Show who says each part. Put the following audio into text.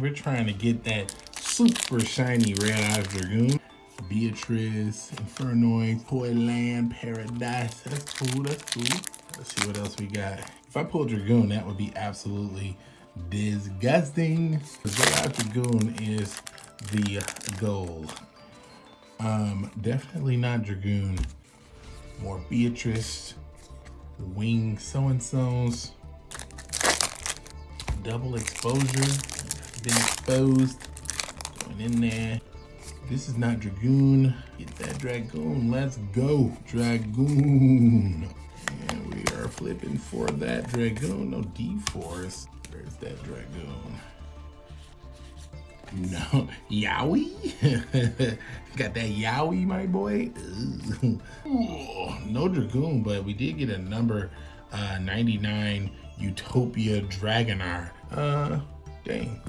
Speaker 1: We're trying to get that super shiny Red Eyes Dragoon. Beatrice, Infernoid, Toyland, Paradise. That's cool, that's cool. Let's see what else we got. If I pull Dragoon, that would be absolutely disgusting. Red Eyes Dragoon is the goal. Um, definitely not Dragoon. More Beatrice, Wing so-and-so's, double exposure, been exposed, going in there. This is not Dragoon. Get that Dragoon. Let's go. Dragoon. And we are flipping for that Dragoon. No D-Force. Where's that Dragoon? No. Yowie? Got that Yowie, my boy? Ooh, no Dragoon, but we did get a number uh, 99 Utopia Dragonar. Uh, dang.